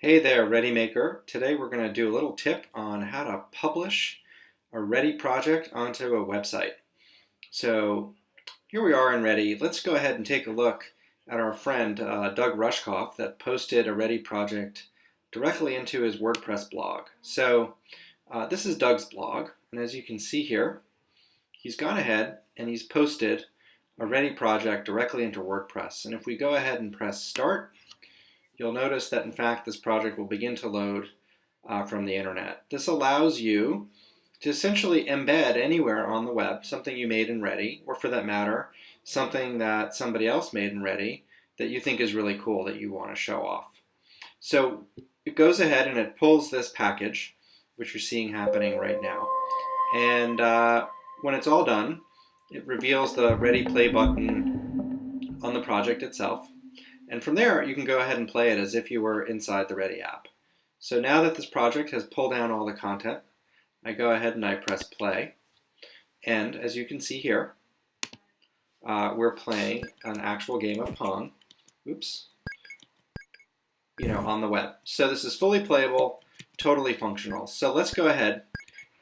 Hey there, ReadyMaker. Today we're going to do a little tip on how to publish a Ready project onto a website. So here we are in Ready. Let's go ahead and take a look at our friend uh, Doug Rushkoff that posted a Ready project directly into his WordPress blog. So uh, this is Doug's blog, and as you can see here, he's gone ahead and he's posted a Ready project directly into WordPress. And if we go ahead and press Start, you'll notice that in fact this project will begin to load uh, from the internet. This allows you to essentially embed anywhere on the web something you made in Ready, or for that matter, something that somebody else made in Ready that you think is really cool that you want to show off. So it goes ahead and it pulls this package, which you're seeing happening right now. And uh, when it's all done, it reveals the Ready Play button on the project itself. And from there, you can go ahead and play it as if you were inside the Ready app. So now that this project has pulled down all the content, I go ahead and I press play. And as you can see here, uh, we're playing an actual game of Pong. Oops. You know, on the web. So this is fully playable, totally functional. So let's go ahead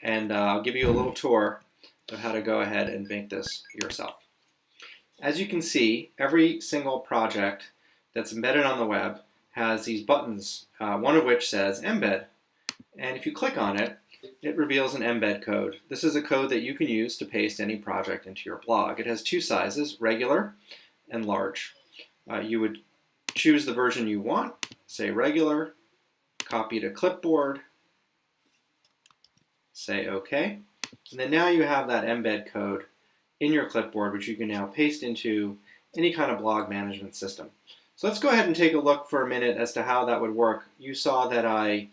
and uh, I'll give you a little tour of how to go ahead and make this yourself. As you can see, every single project that's embedded on the web has these buttons, uh, one of which says embed. And if you click on it, it reveals an embed code. This is a code that you can use to paste any project into your blog. It has two sizes, regular and large. Uh, you would choose the version you want, say regular, copy to clipboard, say OK. And then now you have that embed code in your clipboard, which you can now paste into any kind of blog management system. So let's go ahead and take a look for a minute as to how that would work. You saw that I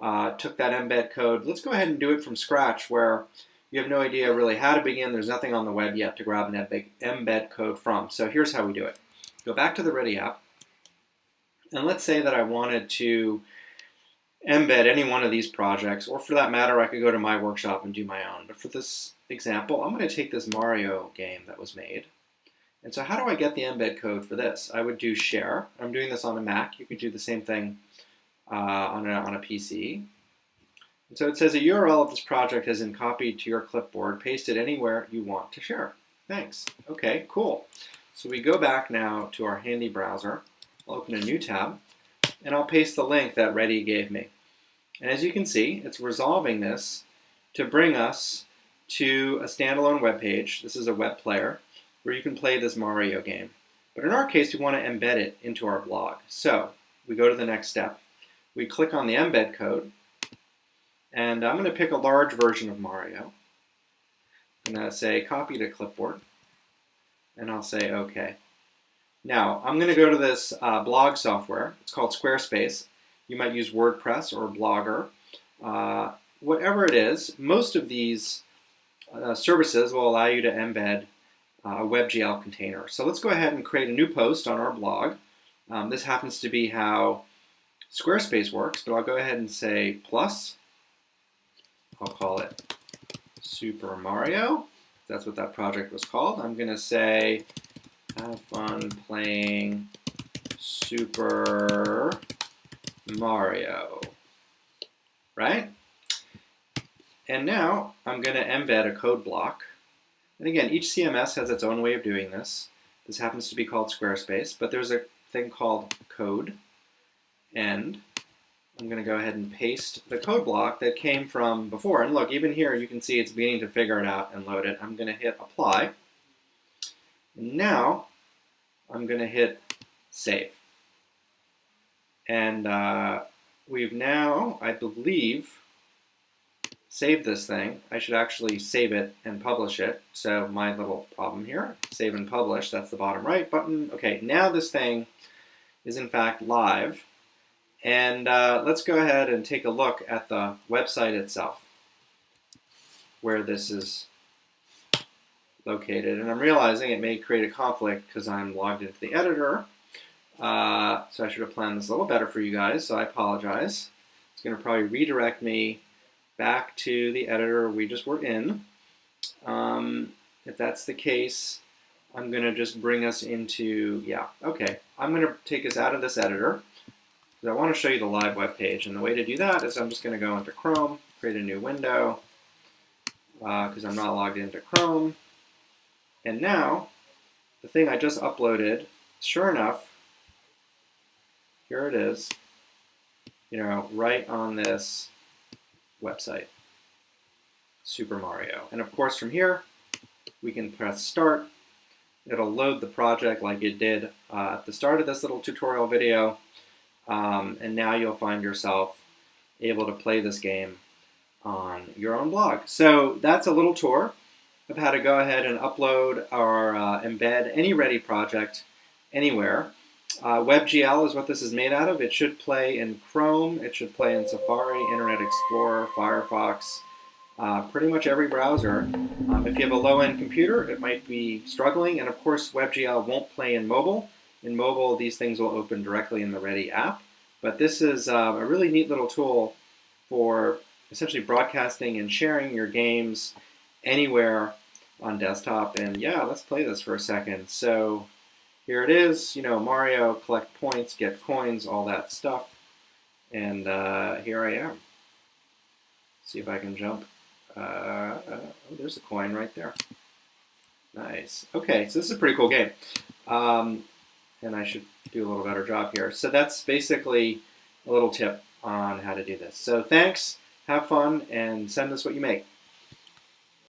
uh, took that embed code. Let's go ahead and do it from scratch where you have no idea really how to begin. There's nothing on the web yet to grab an embed code from. So here's how we do it. Go back to the Ready app. And let's say that I wanted to embed any one of these projects, or for that matter, I could go to my workshop and do my own. But for this example, I'm going to take this Mario game that was made, and so how do I get the embed code for this? I would do share. I'm doing this on a Mac. You could do the same thing uh, on, a, on a PC. And so it says a URL of this project has been copied to your clipboard, Paste it anywhere you want to share. Thanks. Okay, cool. So we go back now to our handy browser. I'll open a new tab, and I'll paste the link that Ready gave me. And as you can see, it's resolving this to bring us to a standalone web page. This is a web player where you can play this Mario game. But in our case, we want to embed it into our blog. So we go to the next step. We click on the embed code, and I'm going to pick a large version of Mario. I'm going to say copy to clipboard, and I'll say OK. Now, I'm going to go to this uh, blog software. It's called Squarespace. You might use WordPress or Blogger. Uh, whatever it is, most of these uh, services will allow you to embed a WebGL container. So let's go ahead and create a new post on our blog. Um, this happens to be how Squarespace works, but I'll go ahead and say plus. I'll call it Super Mario. That's what that project was called. I'm going to say have fun playing Super Mario, right? And now I'm going to embed a code block and again, each CMS has its own way of doing this. This happens to be called Squarespace, but there's a thing called code. And I'm going to go ahead and paste the code block that came from before. And look, even here, you can see it's beginning to figure it out and load it. I'm going to hit apply. Now I'm going to hit save. And uh, we've now, I believe, save this thing, I should actually save it and publish it. So my little problem here, save and publish, that's the bottom right button. Okay, now this thing is in fact live. And uh, let's go ahead and take a look at the website itself, where this is located. And I'm realizing it may create a conflict because I'm logged into the editor. Uh, so I should have planned this a little better for you guys, so I apologize. It's going to probably redirect me back to the editor we just were in. Um, if that's the case, I'm going to just bring us into, yeah, okay. I'm going to take us out of this editor. because I want to show you the live web page. And the way to do that is I'm just going to go into Chrome, create a new window, because uh, I'm not logged into Chrome. And now, the thing I just uploaded, sure enough, here it is, you know, right on this website, Super Mario. And of course, from here, we can press Start. It'll load the project like it did uh, at the start of this little tutorial video. Um, and now you'll find yourself able to play this game on your own blog. So that's a little tour of how to go ahead and upload or uh, embed any Ready project anywhere. Uh, WebGL is what this is made out of. It should play in Chrome, it should play in Safari, Internet Explorer, Firefox, uh, pretty much every browser. Um, if you have a low-end computer, it might be struggling, and of course WebGL won't play in mobile. In mobile, these things will open directly in the Ready app, but this is uh, a really neat little tool for essentially broadcasting and sharing your games anywhere on desktop. And yeah, let's play this for a second. So here it is, you know, Mario, collect points, get coins, all that stuff. And uh, here I am. See if I can jump. Uh, uh, oh, there's a coin right there. Nice. Okay, so this is a pretty cool game. Um, and I should do a little better job here. So that's basically a little tip on how to do this. So thanks have fun, and send us what you make.